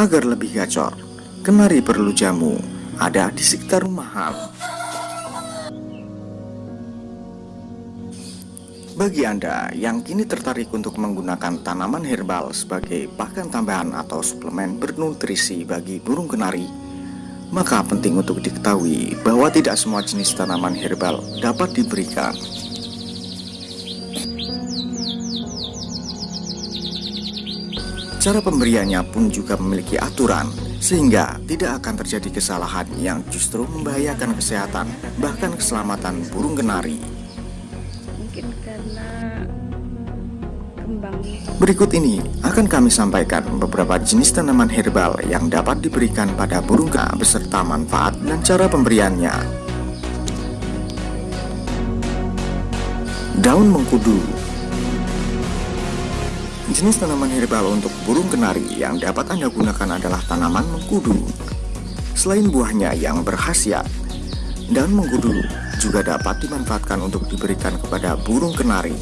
Agar lebih gacor, kenari perlu jamu ada di sekitar rumahan. Bagi Anda yang kini tertarik untuk menggunakan tanaman herbal sebagai pakan tambahan atau suplemen bernutrisi bagi burung kenari, maka penting untuk diketahui bahwa tidak semua jenis tanaman herbal dapat diberikan. Cara pemberiannya pun juga memiliki aturan, sehingga tidak akan terjadi kesalahan yang justru membahayakan kesehatan, bahkan keselamatan burung kenari. Berikut ini akan kami sampaikan beberapa jenis tanaman herbal yang dapat diberikan pada burung kera beserta manfaat dan cara pemberiannya. Daun mengkudu Jenis tanaman herbal untuk burung kenari yang dapat Anda gunakan adalah tanaman mengkudu. Selain buahnya yang berkhasiat, daun mengkudu juga dapat dimanfaatkan untuk diberikan kepada burung kenari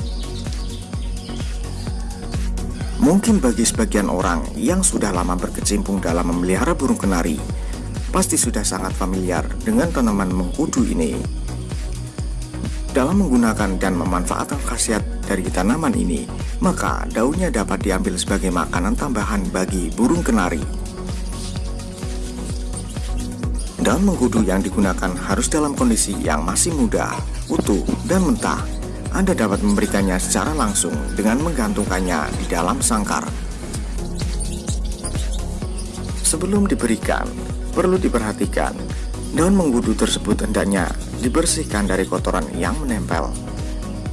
Mungkin bagi sebagian orang yang sudah lama berkecimpung dalam memelihara burung kenari, pasti sudah sangat familiar dengan tanaman mengkudu ini. Dalam menggunakan dan memanfaatkan khasiat dari tanaman ini, maka daunnya dapat diambil sebagai makanan tambahan bagi burung kenari. Daun mengkudu yang digunakan harus dalam kondisi yang masih muda, utuh, dan mentah anda dapat memberikannya secara langsung dengan menggantungkannya di dalam sangkar. Sebelum diberikan, perlu diperhatikan, daun mengkudu tersebut hendaknya dibersihkan dari kotoran yang menempel.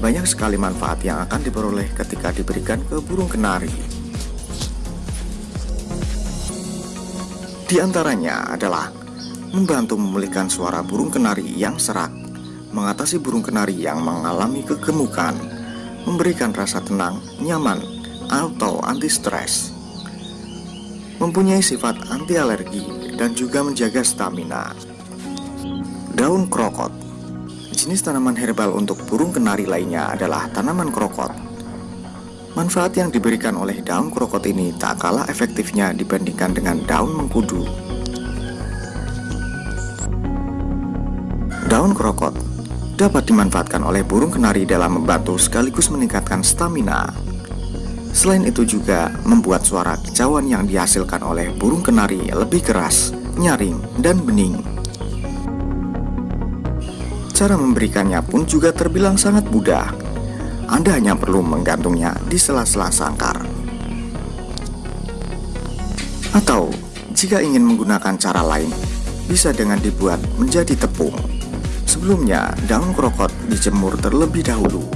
Banyak sekali manfaat yang akan diperoleh ketika diberikan ke burung kenari. Di antaranya adalah membantu memulihkan suara burung kenari yang serak, mengatasi burung kenari yang mengalami kegemukan, memberikan rasa tenang, nyaman, atau anti stres. Mempunyai sifat anti alergi dan juga menjaga stamina. Daun krokot Jenis tanaman herbal untuk burung kenari lainnya adalah tanaman krokot. Manfaat yang diberikan oleh daun krokot ini tak kalah efektifnya dibandingkan dengan daun mengkudu. Daun krokot dapat dimanfaatkan oleh burung kenari dalam membantu sekaligus meningkatkan stamina. Selain itu juga membuat suara kicauan yang dihasilkan oleh burung kenari lebih keras, nyaring, dan bening. Cara memberikannya pun juga terbilang sangat mudah. Anda hanya perlu menggantungnya di sela-sela sangkar. Atau, jika ingin menggunakan cara lain, bisa dengan dibuat menjadi tepung. Sebelumnya, daun krokot dijemur terlebih dahulu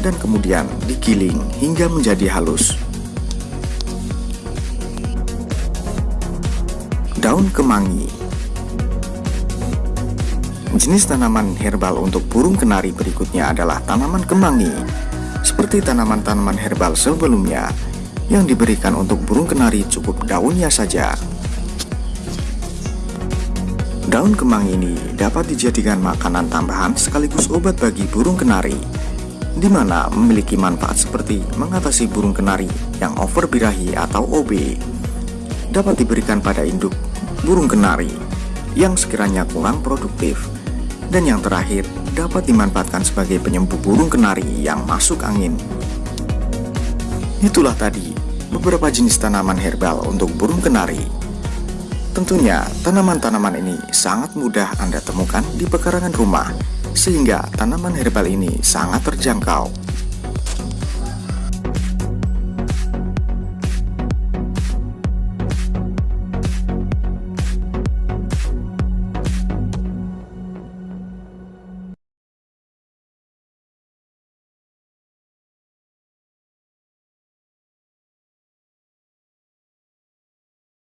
dan kemudian digiling hingga menjadi halus. Daun kemangi Jenis tanaman herbal untuk burung kenari berikutnya adalah tanaman kemangi. Seperti tanaman-tanaman herbal sebelumnya, yang diberikan untuk burung kenari cukup daunnya saja. Daun kemang ini dapat dijadikan makanan tambahan sekaligus obat bagi burung kenari, di mana memiliki manfaat seperti mengatasi burung kenari yang over birahi atau OB. Dapat diberikan pada induk burung kenari yang sekiranya kurang produktif. Dan yang terakhir, dapat dimanfaatkan sebagai penyembuh burung kenari yang masuk angin. Itulah tadi beberapa jenis tanaman herbal untuk burung kenari Tentunya, tanaman-tanaman ini sangat mudah Anda temukan di pekarangan rumah, sehingga tanaman herbal ini sangat terjangkau